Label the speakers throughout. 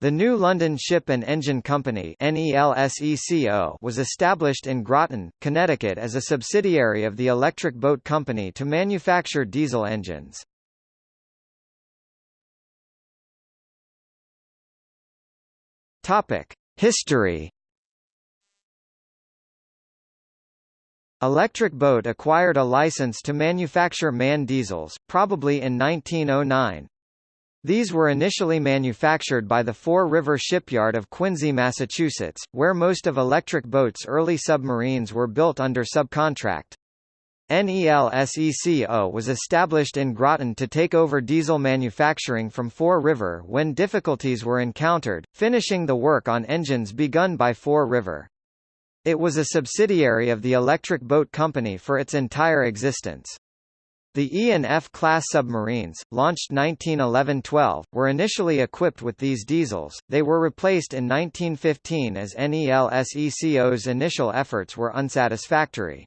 Speaker 1: The New London Ship and Engine Company was established in Groton, Connecticut as a subsidiary of the Electric Boat Company to manufacture diesel engines. History Electric Boat acquired a license to manufacture MAN diesels, probably in 1909. These were initially manufactured by the Fore River Shipyard of Quincy, Massachusetts, where most of Electric Boat's early submarines were built under subcontract. NELSECO was established in Groton to take over diesel manufacturing from Fore River when difficulties were encountered, finishing the work on engines begun by Fore River. It was a subsidiary of the Electric Boat Company for its entire existence. The E and F class submarines, launched 1911–12, were initially equipped with these diesels, they were replaced in 1915 as NELSECO's initial efforts were unsatisfactory.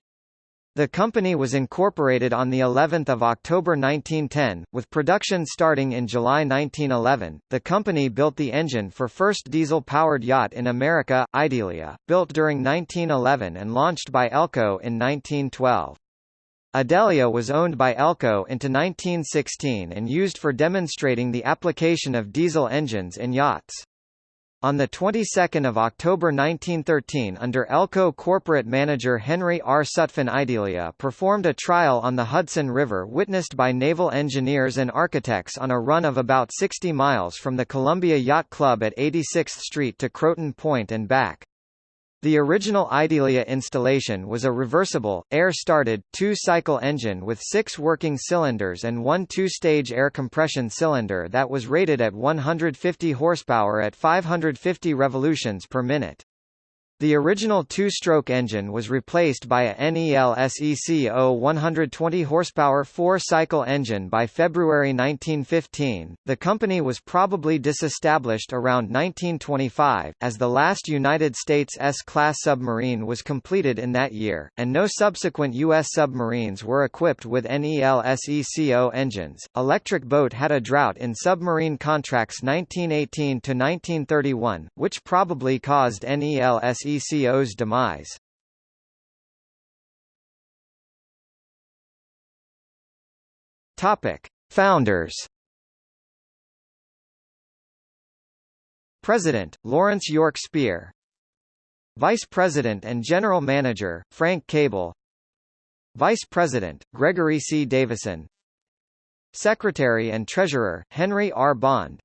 Speaker 1: The company was incorporated on the 11th of October 1910, with production starting in July 1911. The company built the engine for first diesel-powered yacht in America, Idalia, built during 1911 and launched by Elco in 1912. Idalia was owned by Elco into 1916 and used for demonstrating the application of diesel engines in yachts. On the 22nd of October 1913 under Elco corporate manager Henry R. Sutphen Idalia performed a trial on the Hudson River witnessed by naval engineers and architects on a run of about 60 miles from the Columbia Yacht Club at 86th Street to Croton Point and back. The original Idalia installation was a reversible, air-started, two-cycle engine with six working cylinders and one two-stage air compression cylinder that was rated at 150 horsepower at 550 revolutions per minute. The original two-stroke engine was replaced by a NELSECO 120 horsepower four-cycle engine by February 1915. The company was probably disestablished around 1925, as the last United States S-class submarine was completed in that year, and no subsequent U.S. submarines were equipped with NELSECO engines. Electric Boat had a drought in submarine contracts 1918 to 1931, which probably caused NELSECO ECO's demise. Topic: Founders. President Lawrence York Spear. Vice President and General Manager Frank Cable. Vice President Gregory C. Davison. Secretary and Treasurer Henry R. Bond.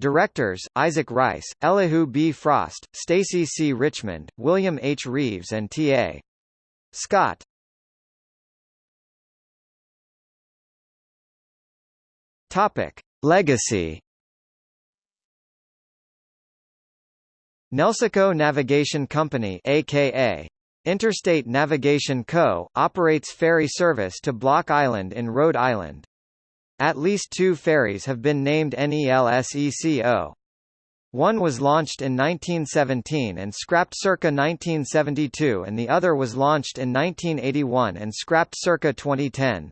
Speaker 1: Directors, Isaac Rice, Elihu B. Frost, Stacy C. Richmond, William H. Reeves and T.A. Scott Topic. Legacy Nelseco Navigation Company aka Interstate Navigation Co., operates ferry service to Block Island in Rhode Island. At least two ferries have been named NELSECO. One was launched in 1917 and scrapped circa 1972 and the other was launched in 1981 and scrapped circa 2010.